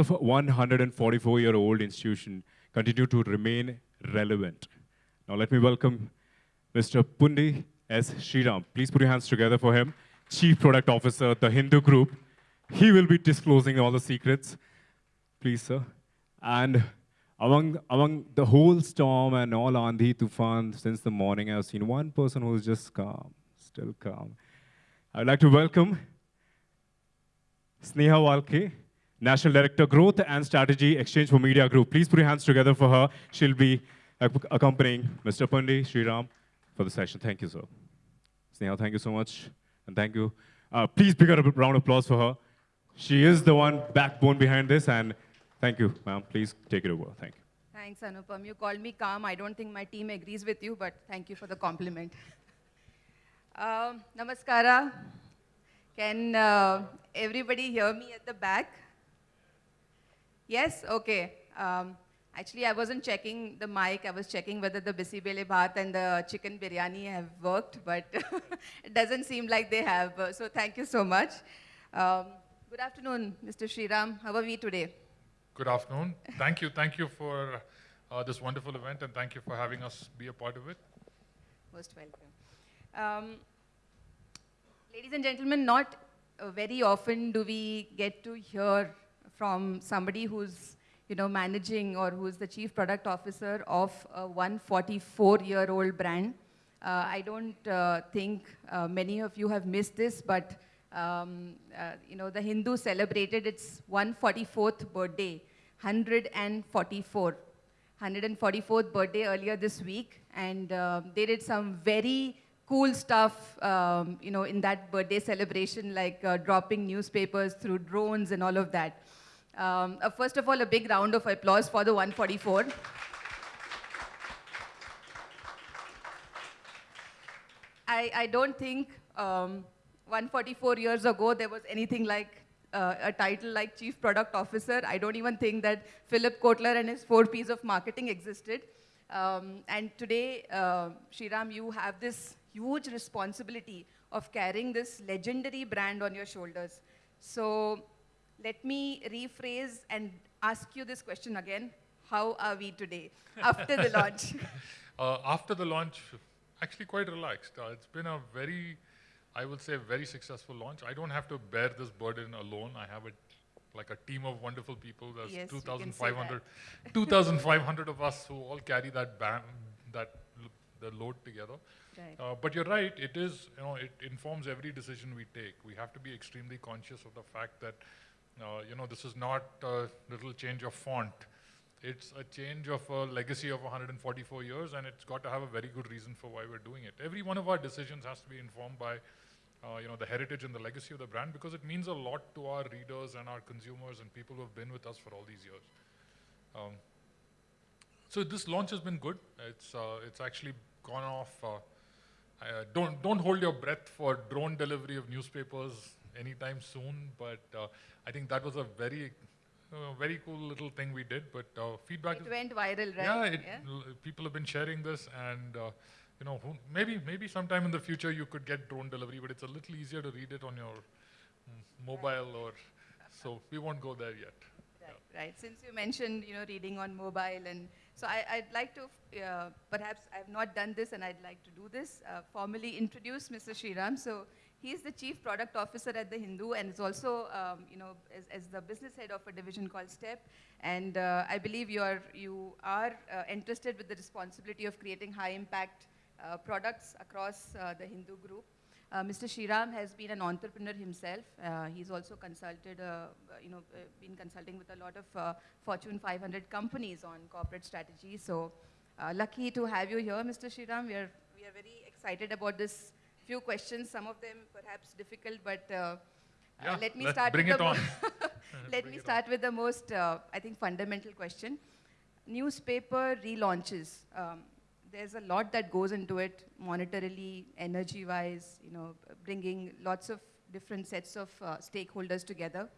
A 144-year-old institution continue to remain relevant? Now, let me welcome Mr. Pundi S. Sriram. Please put your hands together for him. Chief Product Officer, The Hindu Group. He will be disclosing all the secrets. Please, sir. And among, among the whole storm and all Andhi Tufan since the morning, I've seen one person who's just calm, still calm. I'd like to welcome Sneha Walke, National Director, Growth and Strategy, Exchange for Media Group. Please put your hands together for her. She'll be accompanying Mr. Pundi Sriram for the session. Thank you, sir. Sneha, thank you so much. And thank you. Uh, please up a round of applause for her. She is the one backbone behind this, and thank you, ma'am. Please take it over. Thank you. Thanks, Anupam. You called me calm. I don't think my team agrees with you, but thank you for the compliment. Um, namaskara. Can uh, everybody hear me at the back? Yes? Okay. Um, actually, I wasn't checking the mic. I was checking whether the bisi bele bhat and the chicken biryani have worked, but it doesn't seem like they have. So thank you so much. Um, good afternoon, Mr. Sriram. How are we today? Good afternoon. Thank you. Thank you for uh, this wonderful event, and thank you for having us be a part of it. Most welcome. Um, ladies and gentlemen, not uh, very often do we get to hear from somebody who's you know, managing or who's the chief product officer of a 144-year-old brand. Uh, I don't uh, think uh, many of you have missed this, but um, uh, you know, the Hindu celebrated its 144th birthday, 144, 144th birthday earlier this week, and uh, they did some very cool stuff, um, you know, in that birthday celebration, like uh, dropping newspapers through drones and all of that. Um, uh, first of all, a big round of applause for the 144. I, I don't think um, 144 years ago there was anything like uh, a title like Chief Product Officer. I don't even think that Philip Kotler and his four P's of marketing existed. Um, and today, uh, Sriram, you have this huge responsibility of carrying this legendary brand on your shoulders. So let me rephrase and ask you this question again. How are we today after the launch? Uh, after the launch, actually quite relaxed. Uh, it's been a very, I would say, very successful launch. I don't have to bear this burden alone. I have a like a team of wonderful people. There's Yes, 2,500 2,500 of us who all carry that band, that the load together. Right. Uh, but you're right. It is, you know, it informs every decision we take. We have to be extremely conscious of the fact that, uh, you know, this is not a little change of font. It's a change of a legacy of 144 years, and it's got to have a very good reason for why we're doing it. Every one of our decisions has to be informed by, uh, you know, the heritage and the legacy of the brand because it means a lot to our readers and our consumers and people who have been with us for all these years. Um, so this launch has been good. It's uh, it's actually gone off. Uh, don't don't hold your breath for drone delivery of newspapers anytime soon. But uh, I think that was a very uh, very cool little thing we did. But uh, feedback. It went viral, right? yeah, it, l- people have been sharing this, and uh, you know, who, maybe maybe sometime in the future you could get drone delivery, but it's a little easier to read it on your mm, mobile or. So we won't go there yet. Right, right. Since you mentioned, you know, reading on mobile, and so I, I'd like to, uh, perhaps I've not done this, and I'd like to do this, uh, formally introduce Mr. Sriram. So he's the Chief Product Officer at The Hindu, and is also, um, you know, as, as the business head of a division called STEP. And uh, I believe you are, you are uh, entrusted with the responsibility of creating high-impact uh, products across uh, the Hindu group. Uh, Mr. Sriram has been an entrepreneur himself. Uh, he's also consulted, uh, you know, uh, been consulting with a lot of uh, Fortune 500 companies on corporate strategy. So uh, lucky to have you here, Mr. Sriram. We are, we are very excited about this few questions, some of them perhaps difficult, but uh, uh, Yeah, let me start bring with it on. let Bring me start with the most, uh, I think, fundamental question. Newspaper relaunches. Um, there's a lot that goes into it, monetarily, energy-wise, you know, bringing lots of different sets of uh, stakeholders together.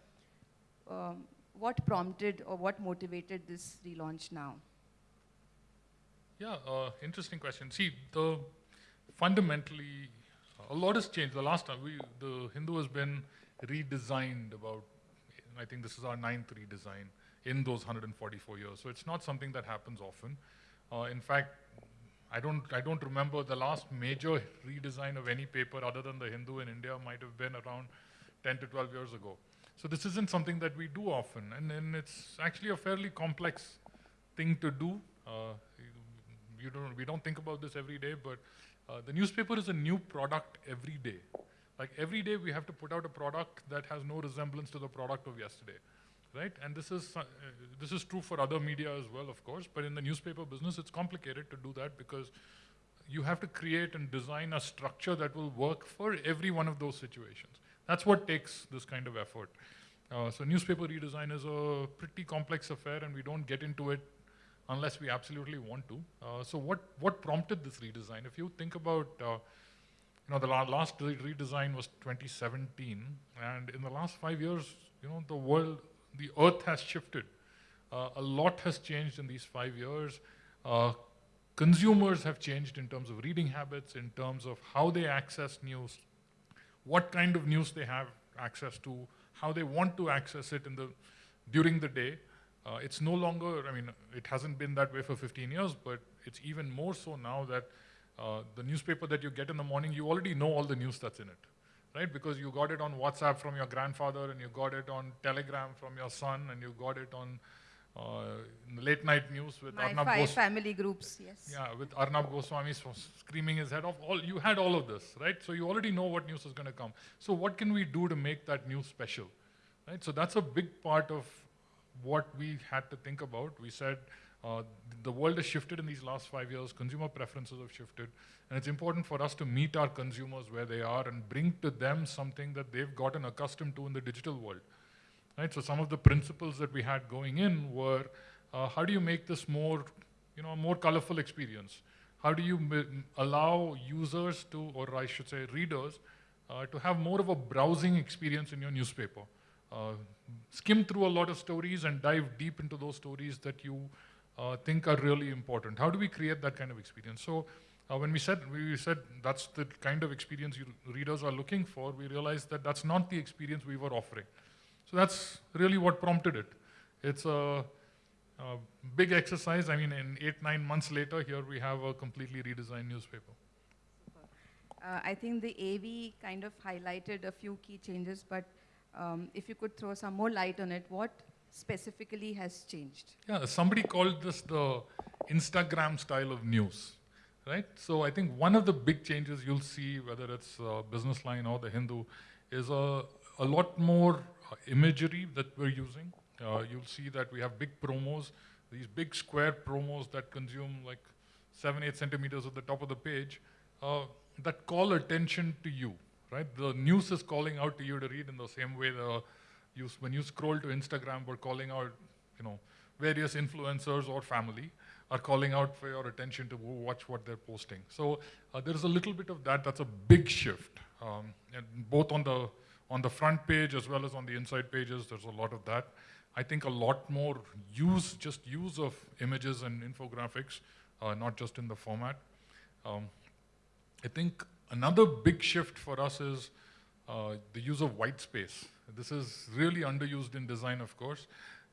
Um, what prompted or what motivated this relaunch now? Yeah, uh, interesting question. See, the fundamentally, a lot has changed. The last time we, the Hindu has been redesigned about I think this is our ninth redesign in those 144 years. So it's not something that happens often. Uh, in fact, I don't, I don't remember the last major redesign of any paper other than the Hindu in India might have been around 10 to 12 years ago. So this isn't something that we do often, and, and it's actually a fairly complex thing to do. Uh, you, you don't, we don't think about this every day, but uh, the newspaper is a new product every day. Like every day we have to put out a product that has no resemblance to the product of yesterday, right? And this is, uh, this is true for other media as well, of course, but in the newspaper business, it's complicated to do that because you have to create and design a structure that will work for every one of those situations. That's what takes this kind of effort. Uh, so newspaper redesign is a pretty complex affair and we don't get into it unless we absolutely want to. Uh, so what, what prompted this redesign? If you think about, uh, you know, the la last redesign was 2017 and in the last five years, you know, the world, the earth has shifted. Uh, a lot has changed in these five years. Uh, consumers have changed in terms of reading habits, in terms of how they access news, what kind of news they have access to, how they want to access it in the, during the day. Uh, it's no longer, I mean, it hasn't been that way for 15 years, but it's even more so now that uh, the newspaper that you get in the morning, you already know all the news that's in it, right? Because you got it on WhatsApp from your grandfather, and you got it on Telegram from your son, and you got it on uh, late night news with My Arnab five Gos- family groups, yes. yeah, with Arnab Goswami screaming his head off. All you had all of this, right? So you already know what news is going to come. So what can we do to make that news special, right? So that's a big part of what we had to think about. We said uh, the world has shifted in these last five years. Consumer preferences have shifted, and it's important for us to meet our consumers where they are and bring to them something that they've gotten accustomed to in the digital world. Right? So some of the principles that we had going in were, uh, how do you make this more, you know, a more colorful experience? How do you allow users to, or I should say readers, uh, to have more of a browsing experience in your newspaper? Uh, skim through a lot of stories and dive deep into those stories that you think are really important. How do we create that kind of experience? So uh, when we said we said that's the kind of experience readers are looking for, we realized that that's not the experience we were offering. So that's really what prompted it. It's a, a big exercise. I mean, in eight, nine months later, here we have a completely redesigned newspaper. Uh, I think the AV kind of highlighted a few key changes, but um, if you could throw some more light on it, what specifically has changed? Yeah, somebody called this the Instagram style of news, right? So I think one of the big changes you'll see, whether it's uh, Business Line or the Hindu, is a, a lot more uh, imagery that we're using. Uh, you'll see that we have big promos, these big square promos that consume like seven, eight centimeters at the top of the page, uh, that call attention to you, right? The news is calling out to you to read in the same way the you, when you scroll to Instagram, we're calling out, you know, various influencers or family are calling out for your attention to watch what they're posting. So uh, there's a little bit of that. That's a big shift, um, both on the on the front page as well as on the inside pages. There's a lot of that. I think a lot more use, just use of images and infographics, uh, not just in the format. Um, I think another big shift for us is uh, the use of white space. This is really underused in design, of course,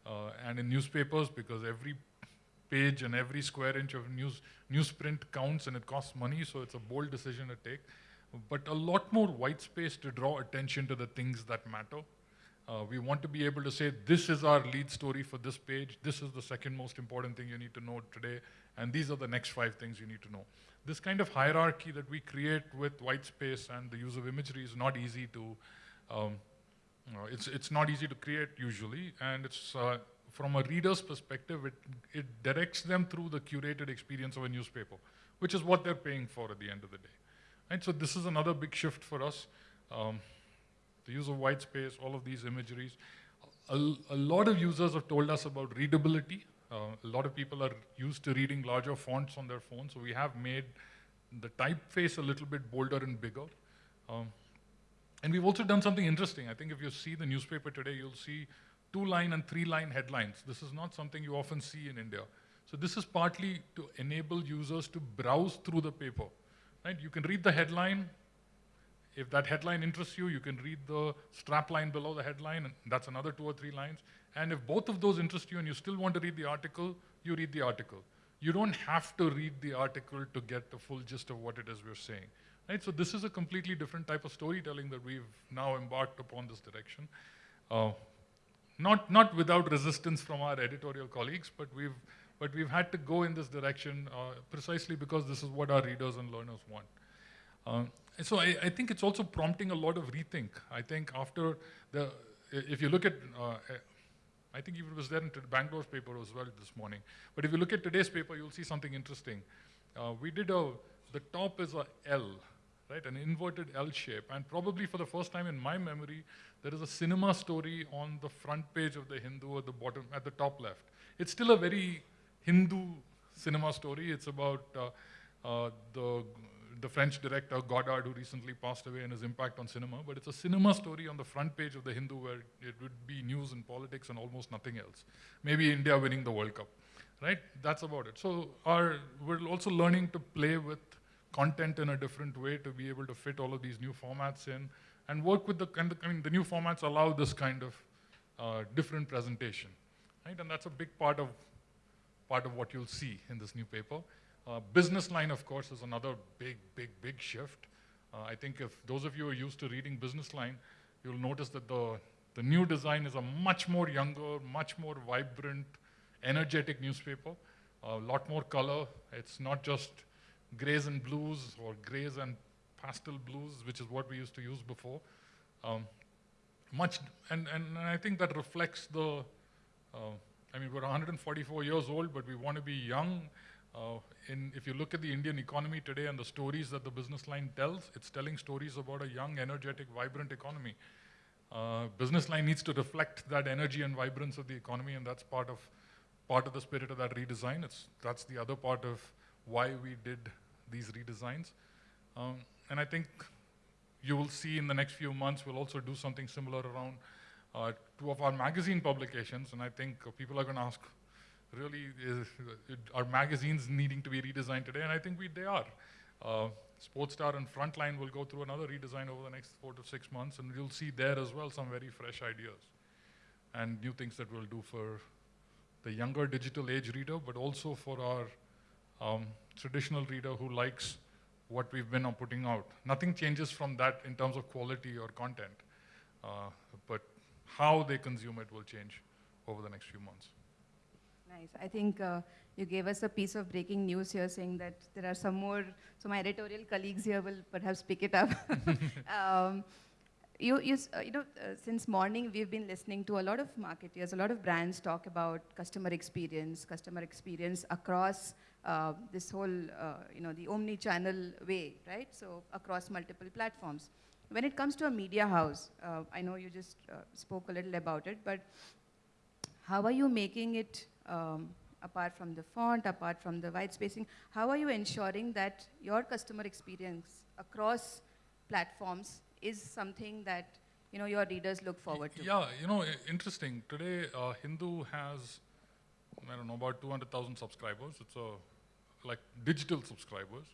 uh, and in newspapers because every page and every square inch of news newsprint counts and it costs money, so it's a bold decision to take. But a lot more white space to draw attention to the things that matter. Uh, we want to be able to say, this is our lead story for this page, this is the second most important thing you need to know today, and these are the next five things you need to know. This kind of hierarchy that we create with white space and the use of imagery is not easy to, um, uh, it's, it's not easy to create usually, and it's, uh, from a reader's perspective, it, it directs them through the curated experience of a newspaper, which is what they're paying for at the end of the day. Right, so this is another big shift for us. Um, the use of white space, all of these imageries. A, a lot of users have told us about readability. Uh, a lot of people are used to reading larger fonts on their phones, so we have made the typeface a little bit bolder and bigger. Um, and we've also done something interesting. I think if you see the newspaper today, you'll see two-line and three-line headlines. This is not something you often see in India. So this is partly to enable users to browse through the paper. Right? You can read the headline, If that headline interests you, you can read the strap line below the headline, and that's another two or three lines. And if both of those interest you and you still want to read the article, you read the article. You don't have to read the article to get the full gist of what it is we're saying. Right? So this is a completely different type of storytelling that we've now embarked upon this direction. Uh, not, not without resistance from our editorial colleagues, but we've, but we've had to go in this direction uh, precisely because this is what our readers and learners want. Um, and so I, I, think it's also prompting a lot of rethink. I think after the, if you look at, uh, I think it was there in Bangalore's paper as well this morning. But if you look at today's paper, you'll see something interesting. Uh, we did a, the top is a L, right, an inverted L shape. And probably for the first time in my memory, there is a cinema story on the front page of the Hindu at the bottom, at the top left. It's still a very Hindu cinema story. It's about uh, uh, the, the French director Godard, who recently passed away, and his impact on cinema. But it's a cinema story on the front page of the Hindu where it would be news and politics and almost nothing else. Maybe India winning the World Cup, right? That's about it. So our, we're also learning to play with content in a different way to be able to fit all of these new formats in and work with the, and the, I mean, the new formats allow this kind of uh, different presentation, right? And that's a big part of, part of what you'll see in this new paper. Uh, business line, of course, is another big, big, big shift. Uh, I think if those of you are used to reading business line, you'll notice that the, the new design is a much more younger, much more vibrant, energetic newspaper. A lot more color. It's not just grays and blues or grays and pastel blues, which is what we used to use before. Um, much, and, and I think that reflects the, uh, I mean, we're 144 years old, but we want to be young. Uh, in, if you look at the Indian economy today and the stories that the business line tells, it's telling stories about a young, energetic, vibrant economy. Uh, business line needs to reflect that energy and vibrance of the economy, and that's part of part of the spirit of that redesign. It's that's the other part of why we did these redesigns. Um, and I think you will see in the next few months, we'll also do something similar around uh, two of our magazine publications. And I think people are going to ask, really, is, are magazines needing to be redesigned today? And I think we, they are. Uh, Sportstar and Frontline will go through another redesign over the next four to six months, and you'll see there as well some very fresh ideas and new things that we'll do for the younger digital age reader, but also for our um, traditional reader who likes what we've been putting out. Nothing changes from that in terms of quality or content, uh, but how they consume it will change over the next few months. Nice. I think uh, you gave us a piece of breaking news here saying that there are some more, so my editorial colleagues here will perhaps pick it up. um, you, you, uh, you know, uh, since morning we've been listening to a lot of marketeers, a lot of brands talk about customer experience, customer experience across uh, this whole, uh, you know, the omni-channel way, right? So across multiple platforms. When it comes to a media house, uh, I know you just spoke a little about it, but how are you making it, um, apart from the font, apart from the white spacing, how are you ensuring that your customer experience across platforms is something that you know your readers look forward to? Yeah, you know, interesting. Today, uh, Hindu has I don't know, about 200,000 subscribers. It's a, like digital subscribers,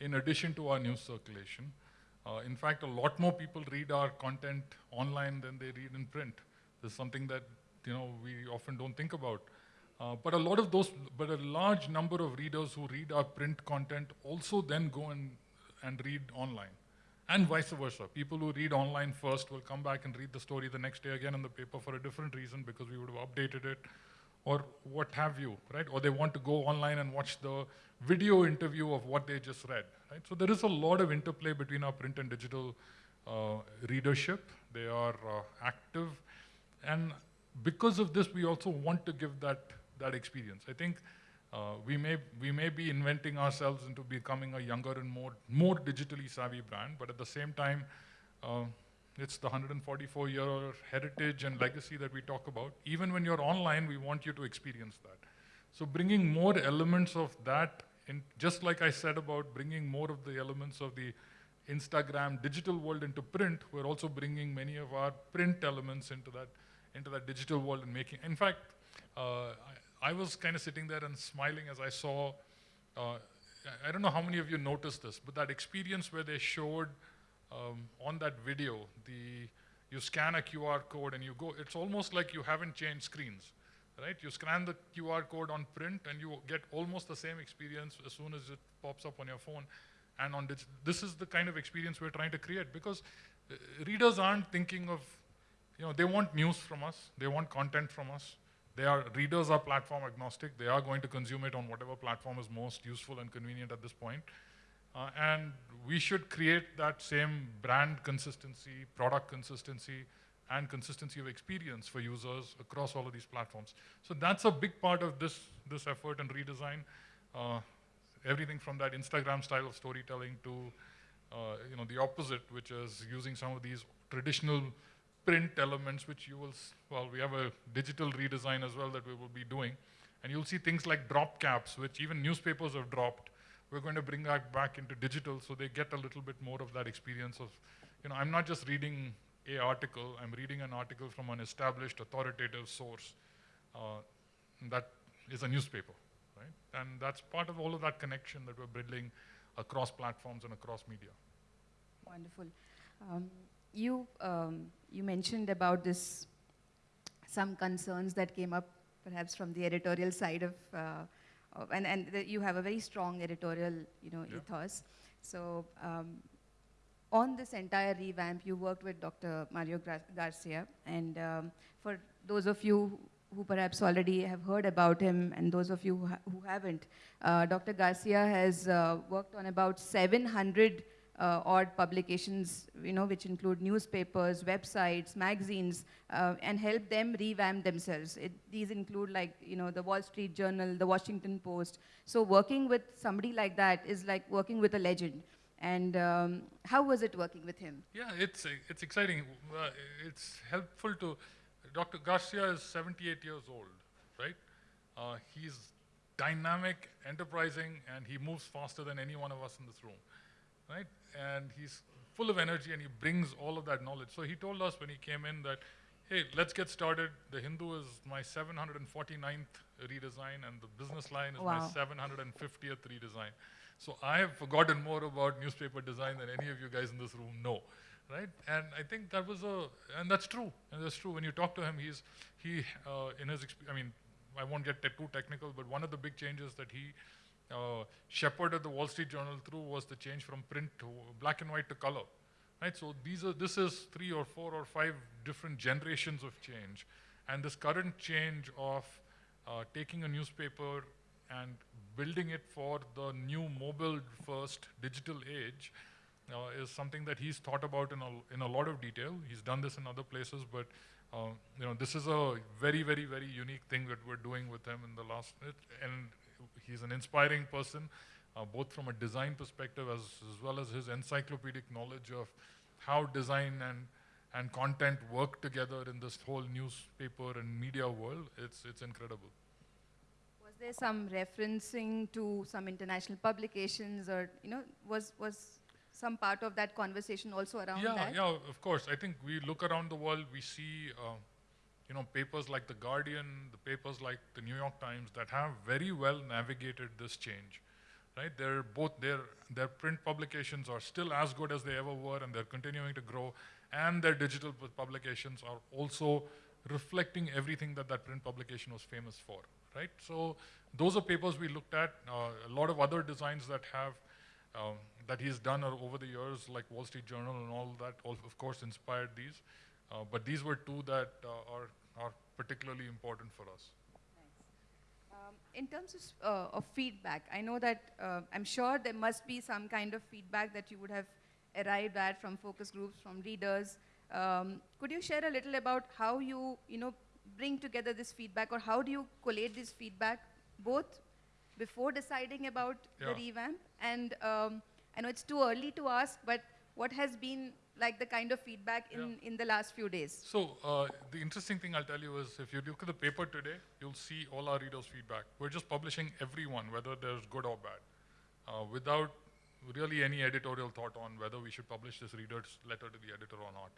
in addition to our news circulation. Uh, in fact, a lot more people read our content online than they read in print. This is something that you know we often don't think about. Uh, but a lot of those, but a large number of readers who read our print content also then go and, and read online. And vice versa. People who read online first will come back and read the story the next day again in the paper for a different reason because we would have updated it or what have you, right? Or they want to go online and watch the video interview of what they just read, right? So there is a lot of interplay between our print and digital uh, readership. They are uh, active. And because of this, we also want to give that, that experience. I think uh, we, may, we may be inventing ourselves into becoming a younger and more, more digitally savvy brand, but at the same time, uh, it's the 144 year heritage and legacy that we talk about. Even when you're online, we want you to experience that. So bringing more elements of that, in, just like I said about bringing more of the elements of the Instagram digital world into print, we're also bringing many of our print elements into that, into that digital world and making, in fact, uh, I, was kind of sitting there and smiling as I saw, uh, I don't know how many of you noticed this, but that experience where they showed um, on that video, the you scan a QR code and you go. It's almost like you haven't changed screens, right? You scan the QR code on print and you get almost the same experience as soon as it pops up on your phone. And on dig- this is the kind of experience we're trying to create because uh, readers aren't thinking of, you know, they want news from us, they want content from us. They are readers are platform agnostic. They are going to consume it on whatever platform is most useful and convenient at this point. Uh, and we should create that same brand consistency, product consistency, and consistency of experience for users across all of these platforms. So that's a big part of this, this effort and redesign. Uh, everything from that Instagram style of storytelling to uh, you know, the opposite, which is using some of these traditional print elements, which you will, well, we have a digital redesign as well that we will be doing. And you'll see things like drop caps, which even newspapers have dropped. We're going to bring that back into digital so they get a little bit more of that experience of, you know, I'm not just reading a article, I'm reading an article from an established authoritative source uh, that is a newspaper, right? And that's part of all of that connection that we're building across platforms and across media. Wonderful. Um, you, um, you mentioned about this, some concerns that came up perhaps from the editorial side of, uh, of- and, and the, you have a very strong editorial, you know, Yeah. ethos. So um, on this entire revamp, you worked with Dr. Mario Garcia, and um, for those of you who perhaps already have heard about him, and those of you who, ha- who haven't, uh, Dr. Garcia has uh, worked on about 700 uh, odd publications, you know, which include newspapers, websites, magazines, uh, and help them revamp themselves. It, these include like, you know, the Wall Street Journal, the Washington Post. So working with somebody like that is like working with a legend. And um, how was it working with him? Yeah, it's, it's exciting. Uh, it's helpful to, Dr. Garcia is 78 years old, right? Uh, he's dynamic, enterprising, and he moves faster than any one of us in this room, right? And he's full of energy and he brings all of that knowledge. So he told us when he came in that, hey, let's get started. The Hindu is my 749th redesign and the business line is my 750th redesign. So I have forgotten more about newspaper design than any of you guys in this room know, right? And I think that was a, and that's true, and that's true. When you talk to him, he's, he, uh, in his, exp- I mean, I won't get too technical, but one of the big changes that he uh, shepherded the Wall Street Journal through was the change from print to black and white to color, right? So these are, this is three or four or five different generations of change, and this current change of uh, taking a newspaper and building it for the new mobile-first digital age uh, is something that he's thought about in a, in a lot of detail. He's done this in other places, but uh, you know this is a very, very, very unique thing that we're doing with him in the last. It, and he's an inspiring person, uh, both from a design perspective as, as well as his encyclopedic knowledge of how design and and content work together in this whole newspaper and media world. It's it's incredible. Was there some referencing to some international publications or, you know, was, was some part of that conversation also around yeah, that? yeah, of course. I think we look around the world, we see, uh, you know, papers like the Guardian, the papers like the New York Times that have very well navigated this change, right? They're both their their print publications are still as good as they ever were, and they're continuing to grow, and their digital publications are also reflecting everything that that print publication was famous for, right? So those are papers we looked at. Uh, a lot of other designs that have um, that he's done over the years, like Wall Street Journal and all that, all of course inspired these. Uh, but these were two that uh, are, are particularly important for us. Um, in terms of, uh, of feedback, I know that uh, I'm sure there must be some kind of feedback that you would have arrived at from focus groups, from readers. Um, could you share a little about how you, you know, bring together this feedback, or how do you collate this feedback, both before deciding about the revamp, and um, I know it's too early to ask, but what has been like the kind of feedback in, in the last few days? So uh, the interesting thing I'll tell you is if you look at the paper today, you'll see all our readers' feedback. We're just publishing everyone, whether there's good or bad, uh, without really any editorial thought on whether we should publish this reader's letter to the editor or not.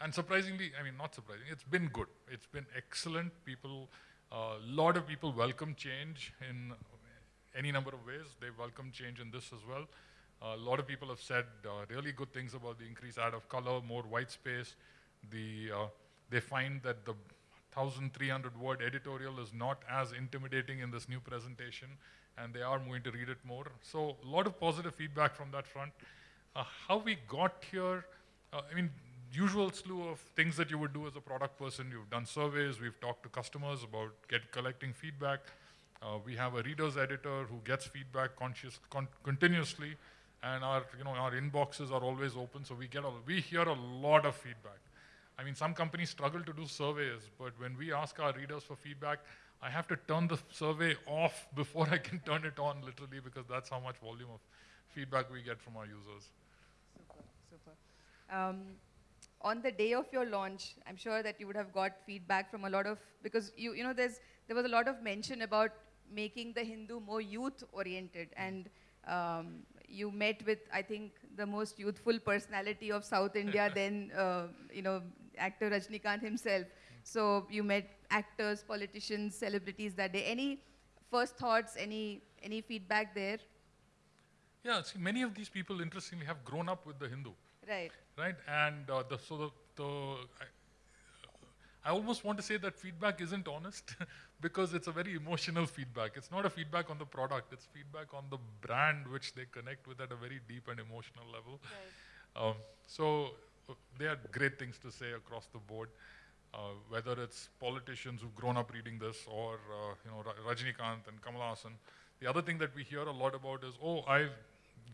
And surprisingly, I mean, not surprising, it's been good. It's been excellent. People, a lot of people welcome change in any number of ways. They welcome change in this as well. A lot of people have said uh, really good things about the increased add of color, more white space. The, uh, they find that the 1,300 word editorial is not as intimidating in this new presentation, and they are moving to read it more. So a lot of positive feedback from that front. Uh, how we got here, uh, I mean, usual slew of things that you would do as a product person. You've done surveys, we've talked to customers about get collecting feedback. Uh, we have a reader's editor who gets feedback conscious, con continuously, and our, you know, our inboxes are always open, so we get a, we hear a lot of feedback. I mean, some companies struggle to do surveys, but when we ask our readers for feedback, I have to turn the survey off before I can turn it on, literally, because that's how much volume of feedback we get from our users. Super, super. Um, on the day of your launch, I'm sure that you would have got feedback from a lot of, because you, you know, there's, there was a lot of mention about making the Hindu more youth-oriented, and um, you met with, I think, the most youthful personality of South India, then, uh, you know, actor Rajnikant himself. So you met actors, politicians, celebrities that day. Any first thoughts, any, any feedback there? Yeah, see, many of these people, interestingly, have grown up with the Hindu. Right. right? And uh, the, so the, the I, I, almost want to say that feedback isn't honest because it's a very emotional feedback. It's not a feedback on the product, it's feedback on the brand which they connect with at a very deep and emotional level. Right. Um, so uh, they had great things to say across the board. Uh, whether it's politicians who've grown up reading this or uh, you know Rajnikant and Kamal Haasan. The other thing that we hear a lot about is, oh, I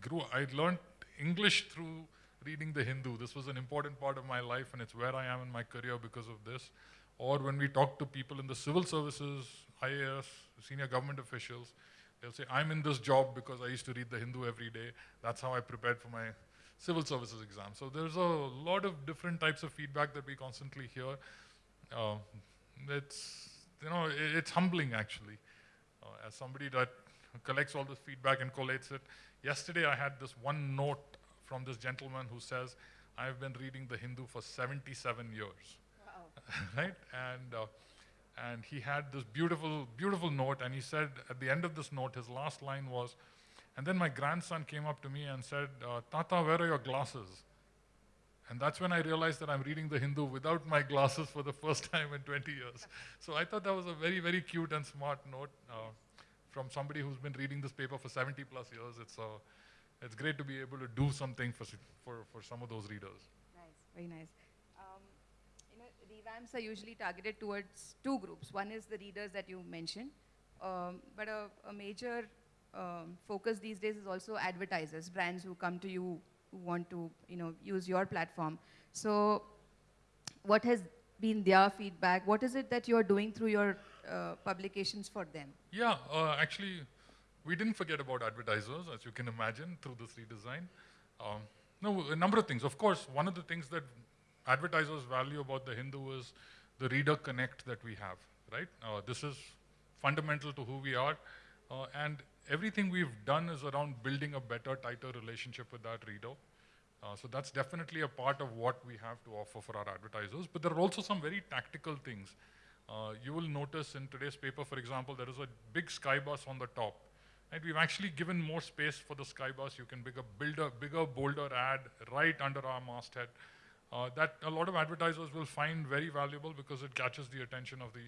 grew, I learned English through reading the Hindu. This was an important part of my life and it's where I am in my career because of this. Or when we talk to people in the civil services, IAS, senior government officials, they'll say, I'm in this job because I used to read the Hindu every day. That's how I prepared for my civil services exam. So there's a lot of different types of feedback that we constantly hear. Uh, it's, you know, it's humbling actually. Uh, as somebody that collects all this feedback and collates it. Yesterday I had this one note from this gentleman who says, I've been reading the Hindu for 77 years. Right? And, uh, and he had this beautiful, beautiful note, and he said at the end of this note, his last line was, and then my grandson came up to me and said, uh, Tata, where are your glasses? And that's when I realized that I'm reading the Hindu without my glasses for the first time in 20 years. So I thought that was a very, very cute and smart note uh, from somebody who's been reading this paper for 70 plus years. It's a, it's great to be able to do something for, for, for some of those readers. Nice, very nice. Um, revamps are usually targeted towards two groups. One is the readers that you mentioned, um, but a, a major um, focus these days is also advertisers, brands who come to you who want to you know, use your platform. So what has been their feedback? What is it that you're doing through your uh, publications for them? Yeah, uh, actually, we didn't forget about advertisers, as you can imagine, through this redesign. Um, no, a number of things. Of course, one of the things that advertisers value about the Hindu is the reader connect that we have, right? Uh, this is fundamental to who we are. Uh, and everything we've done is around building a better, tighter relationship with that reader. Uh, so that's definitely a part of what we have to offer for our advertisers. But there are also some very tactical things. Uh, you will notice in today's paper, for example, there is a big sky bus on the top. And we've actually given more space for the Skybus. You can build a bigger, bigger, bolder ad right under our masthead. Uh, that a lot of advertisers will find very valuable because it catches the attention of the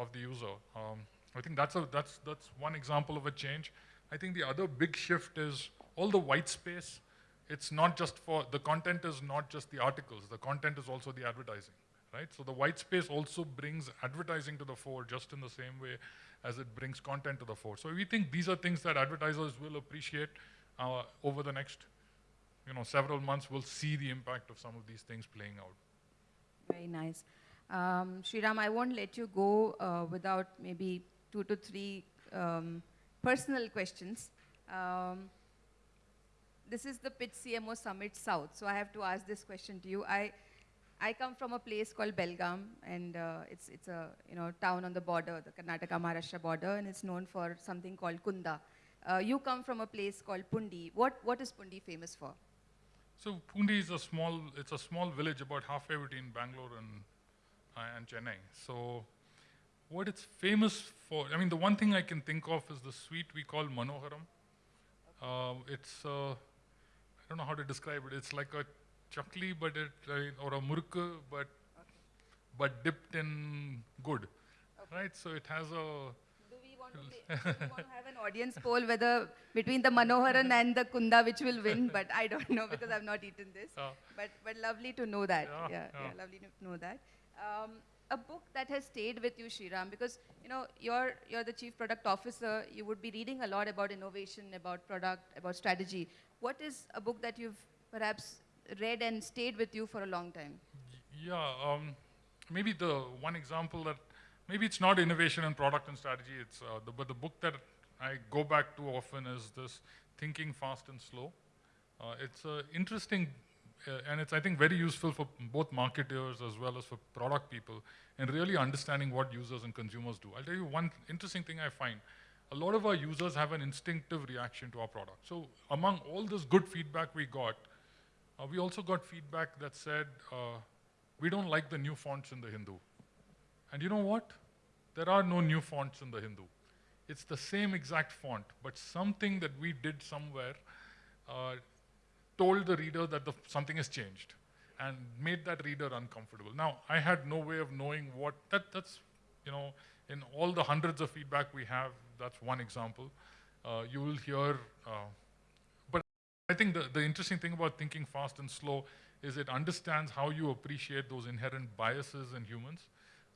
of the user. Um, I think that's a that's that's one example of a change. I think the other big shift is all the white space. It's not just for the content is not just the articles. The content is also the advertising, right? So the white space also brings advertising to the fore, just in the same way as it brings content to the fore. So we think these are things that advertisers will appreciate uh, over the next you know, several months. We'll see the impact of some of these things playing out. Very nice. Um, Sriram, I won't let you go uh, without maybe two to three um, personal questions. Um, this is the Pitch CMO Summit South, so I have to ask this question to you. I, I come from a place called Belgaum, and uh, it's, it's a you know, town on the border, the Karnataka-Maharashtra border, and it's known for something called Kunda. Uh, you come from a place called Pundi. What, what is Pundi famous for? So Pundi is a small, it's a small village about halfway between Bangalore and, uh, and Chennai. So what it's famous for, I mean, the one thing I can think of is the sweet we call Manoharam. Uh, it's, uh, I don't know how to describe it. It's like a chakli, but it, uh, or a murukku, but, but dipped in good, right? So it has a, want to, play, we want to have an audience poll whether between the Manoharam and the Kunda which will win? But I don't know because I've not eaten this. Uh, but but lovely to know that. Yeah, Yeah, yeah, yeah. lovely to know that. Um, a book that has stayed with you, Shriram, because you know you're you're the chief product officer. You would be reading a lot about innovation, about product, about strategy. What is a book that you've perhaps read and stayed with you for a long time? Yeah, um, maybe the one example that maybe it's not innovation and product and strategy. It's uh, the, but the book that I go back to often is this Thinking Fast and Slow. Uh, it's uh, interesting uh, and it's I think very useful for both marketers as well as for product people in really understanding what users and consumers do. I'll tell you one interesting thing I find. A lot of our users have an instinctive reaction to our product. So among all this good feedback we got, uh, we also got feedback that said, uh, we don't like the new fonts in the Hindu. And you know what? There are no new fonts in the Hindu. It's the same exact font, but something that we did somewhere uh, told the reader that the, something has changed and made that reader uncomfortable. Now, I had no way of knowing what, that, that's, you know, in all the hundreds of feedback we have, that's one example. Uh, you will hear, uh, but I think the, the interesting thing about thinking fast and slow is it understands how you appreciate those inherent biases in humans,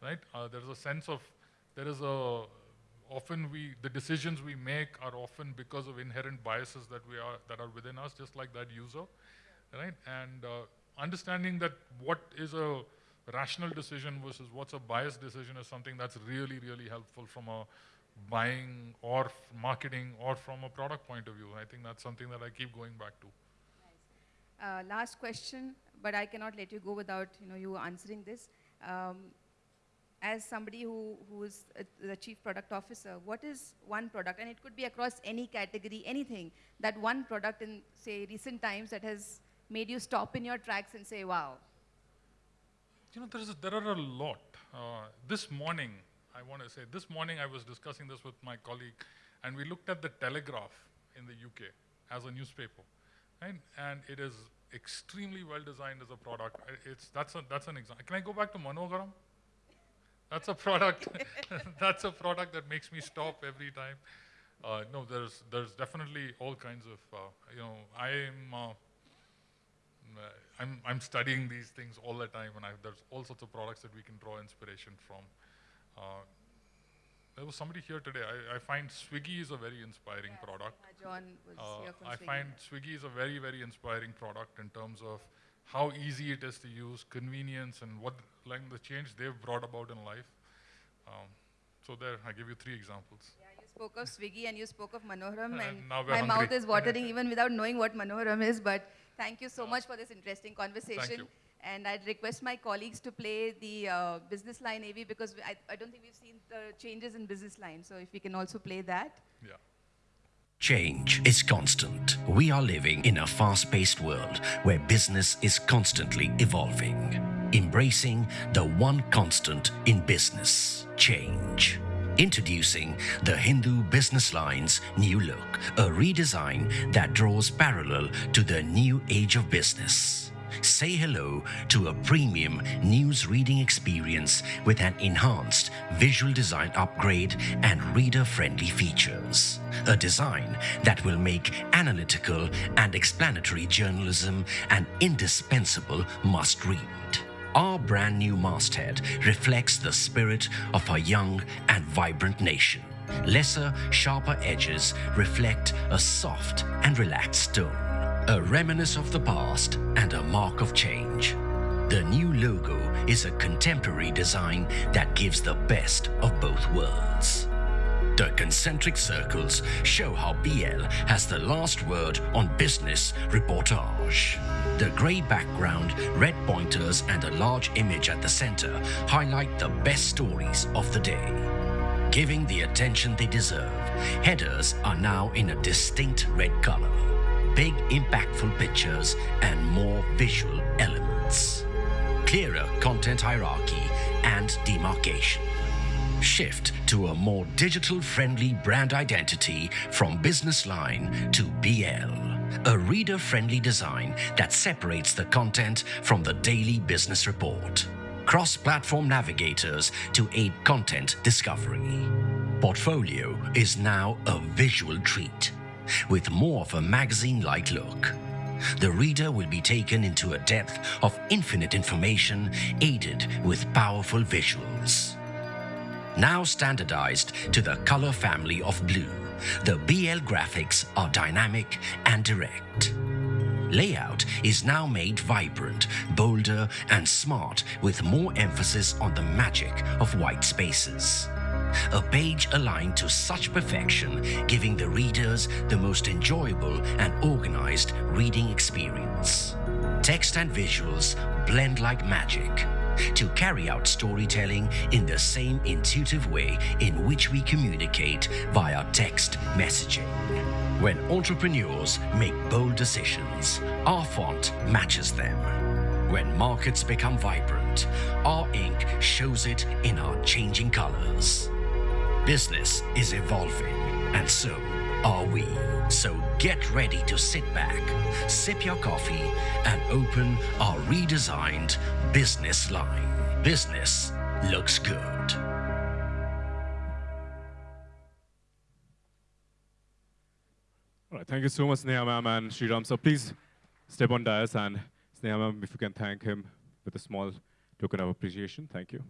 right? Uh, there's a sense of, there is a, often we, the decisions we make are often because of inherent biases that we are, that are within us, just like that user, right? And uh, understanding that what is a rational decision versus what's a biased decision is something that's really, really helpful from a buying or marketing or from a product point of view. I think that's something that I keep going back to. Uh, last question, but I cannot let you go without you know you answering this. Um, as somebody who, who is a, the chief product officer, what is one product, and it could be across any category, anything, that one product in, say, recent times that has made you stop in your tracks and say, wow, You know, a, there are a lot. Uh, this morning, I want to say, this morning I was discussing this with my colleague, and we looked at the Telegraph in the UK as a newspaper, right? And it is extremely well designed as a product. It's that's a, that's an example. Can I go back to Manoharam? That's a product. that's a product that makes me stop every time. Uh, no, there's there's definitely all kinds of uh, you know I'm. Uh, I'm, I'm studying these things all the time, and I, there's all sorts of products that we can draw inspiration from. Uh, there was somebody here today. I, I find Swiggy is a very inspiring product. Uh, John was Uh, here from I Swiggy. find Swiggy is a very, very inspiring product in terms of how easy it is to use, convenience, and what like the change they've brought about in life. Um, so there, I give you three examples. Yeah, you spoke of Swiggy and you spoke of Manoharam, and now my hungry. mouth is watering even without knowing what Manoharam is. But thank you so much for this interesting conversation. you. And I'd request my colleagues to play the uh, business line AV because I, I don't think we've seen the changes in business line. So if we can also play that. Yeah. Change is constant. We are living in a fast paced world where business is constantly evolving. Embracing the one constant in business change. Introducing the Hindu Business Line's new look, a redesign that draws parallel to the new age of business. Say hello to a premium news reading experience with an enhanced visual design upgrade and reader friendly features. A design that will make analytical and explanatory journalism an indispensable must read. Our brand new masthead reflects the spirit of our young and vibrant nation. Lesser, sharper edges reflect a soft and relaxed tone, a reminiscence of the past and a mark of change. The new logo is a contemporary design that gives the best of both worlds. The concentric circles show how BL has the last word on business reportage. The grey background, red pointers, and a large image at the center highlight the best stories of the day. Giving the attention they deserve, headers are now in a distinct red color. Big, impactful pictures and more visual elements. Clearer content hierarchy and demarcation shift to a more digital friendly brand identity from business line to BL. a reader-friendly design that separates the content from the daily business report. Cross-platform navigators to aid content discovery. Portfolio is now a visual treat with more of a magazine-like look. The reader will be taken into a depth of infinite information aided with powerful visuals. Now standardized to the color family of blue, the BL graphics are dynamic and direct. Layout is now made vibrant, bolder and smart with more emphasis on the magic of white spaces. A page aligned to such perfection, giving the readers the most enjoyable and organized reading experience. Text and visuals blend like magic to carry out storytelling in the same intuitive way in which we communicate via text messaging. When entrepreneurs make bold decisions, our font matches them. When markets become vibrant, our ink shows it in our changing colors. Business is evolving, and so are we. So get ready to sit back, sip your coffee, and open our redesigned business line. Business looks good. All right, thank you so much, Sneha and Sriram. So please step on dais and Sneha if you can thank him with a small token of appreciation. Thank you.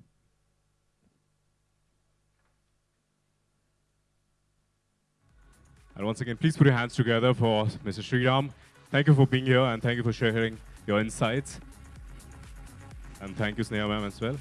And once again, please put your hands together for Mr. Sriram. Thank you for being here and thank you for sharing your insights. And thank you, Sneha ma'am, as well.